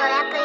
トラップ